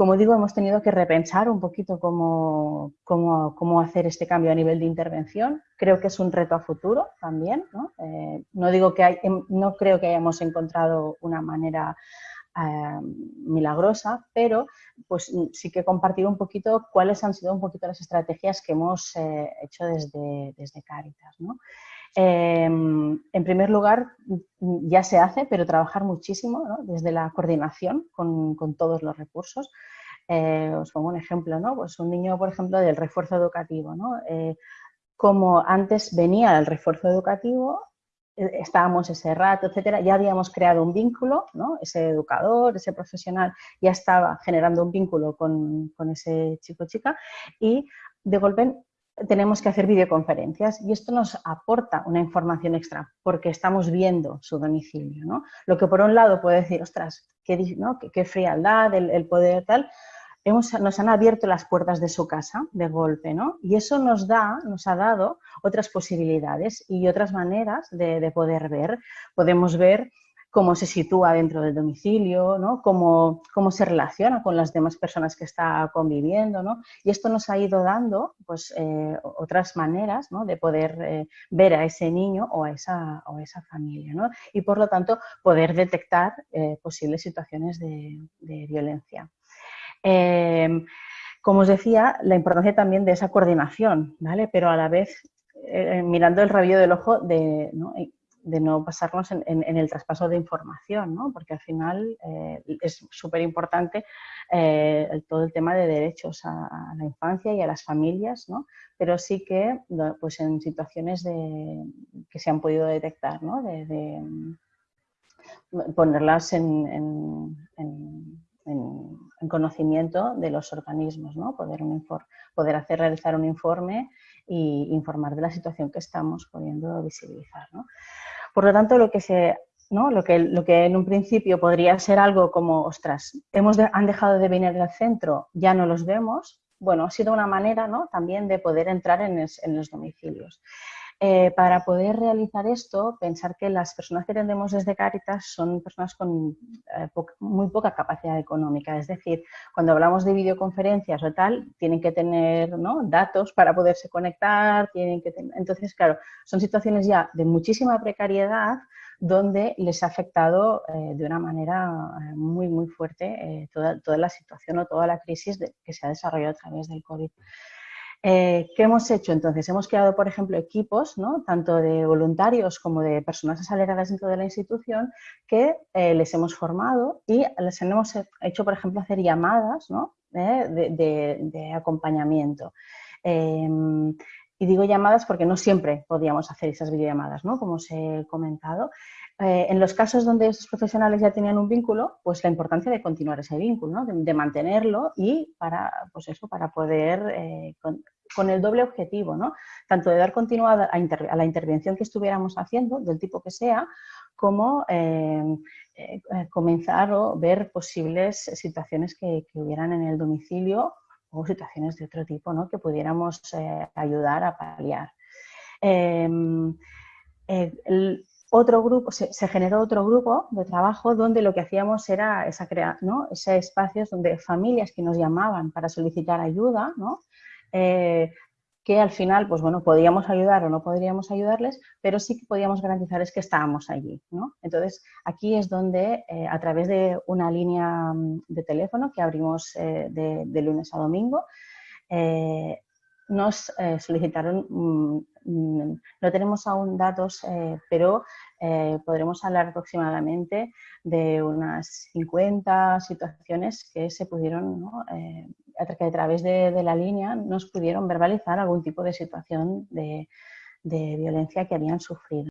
como digo, hemos tenido que repensar un poquito cómo, hacer este cambio a nivel de intervención. Creo que es un reto a futuro también. No, eh, digo que em, no creo que hayamos encontrado una manera eh, milagrosa, pero pues sí que compartir un poquito cuáles han sido un poquito las estrategias que hemos eh, hecho desde, desde Caritas. Em, en primer lugar, ya se hace, pero trabajar muchísimo desde la coordinación con, todos los recursos. Eh, os pongo un ejemplo, ¿no? Pues un niño, por ejemplo, del refuerzo educativo, ¿no? Eh, como antes venía el refuerzo educativo, eh, estábamos ese rato, etcétera, ya habíamos creado un vínculo, ¿no? Ese educador, ese profesional ya estaba generando un vínculo con, con ese chico chica y de golpe tenemos que hacer videoconferencias y esto nos aporta una información extra porque estamos viendo su domicilio. ¿no? Lo que por un lado puede decir, ostras, qué, ¿no? qué, frialdad, el, poder tal, Hemos, nos han abierto las puertas de su casa de golpe, ¿no? Y eso nos da, nos ha dado otras posibilidades y otras maneras de, de poder ver. Podemos ver cómo se sitúa dentro del domicilio, ¿no? cómo, cómo, se relaciona con las demás personas que está conviviendo. ¿no? Y esto nos ha ido dando pues, eh, otras maneras ¿no? de poder eh, ver a ese niño o a esa, o esa familia. ¿no? Y por lo tanto poder detectar eh, posibles situaciones de, violencia. Em, como os decía, la importancia también de esa coordinación, ¿vale? pero a la vez mirando el rabillo del ojo de, ¿no? De no pasarnos en, el traspaso de información, ¿no? porque al final eh, es súper importante eh, todo el tema de derechos a, la infancia y a las familias, ¿no? pero sí que pues en situaciones de, que se han podido detectar, ¿no? mm, ponerlas en, en, conocimiento de los organismos, ¿no? poder, poder hacer realizar un informe y informar de la situación que estamos pudiendo visibilizar. ¿no? Por lo tanto, lo que, se, ¿no? lo, que, lo que en un principio podría ser algo como, ostras, hemos han dejado de venir al centro, ya no los vemos, bueno, ha sido una manera ¿no? también de poder entrar en, en los domicilios. Eh, para poder realizar esto, pensar que las personas que atendemos desde Caritas son personas con eh, muy poca capacidad económica. Es decir, cuando hablamos de videoconferencias o tal, tienen que tener datos para poderse conectar, tienen que entonces, claro, son situaciones ya de muchísima precariedad donde les ha afectado eh, de una manera muy, muy fuerte toda, toda, la situación o toda la crisis que se ha desarrollado a través del COVID. Eh, ¿Qué hemos hecho entonces? Hemos creado, por ejemplo, equipos, tanto de voluntarios como de personas asalariadas dentro de la institución, que eh, les hemos formado y les hemos hecho, por ejemplo, hacer llamadas. Eh, de, acompañamiento. Y digo llamadas porque no siempre podíamos hacer esas videollamadas, ¿no? como os he comentado. en los casos donde esos profesionales ya tenían un vínculo, pues la importancia de continuar ese vínculo, ¿no? de, mantenerlo y para, pues eso, para poder con el doble objetivo, ¿no? tanto de dar continuidad a, la intervención que estuviéramos haciendo, del tipo que sea, como eh, eh, comenzar o ver posibles situaciones que, hubieran en el domicilio o situaciones de otro tipo ¿no? que pudiéramos eh, ayudar a paliar. Em, otro grupo, se, generó otro grupo de trabajo donde lo que hacíamos era esa crear, ¿no? ese espacios donde familias que nos llamaban para solicitar ayuda, ¿no? Eh, que al final, pues bueno, podíamos ayudar o no podríamos ayudarles, pero sí que podíamos garantizar es que estábamos allí, ¿no? Entonces, aquí es donde, eh, a través de una línea mm, de teléfono que abrimos eh, de, lunes a domingo, nos solicitaron, mm, mm, no tenemos aún datos, pero podremos hablar aproximadamente de unas 50 situaciones que se pudieron ¿no? que a través de, la línea nos pudieron verbalizar algún tipo de situación de violencia que habían sufrido.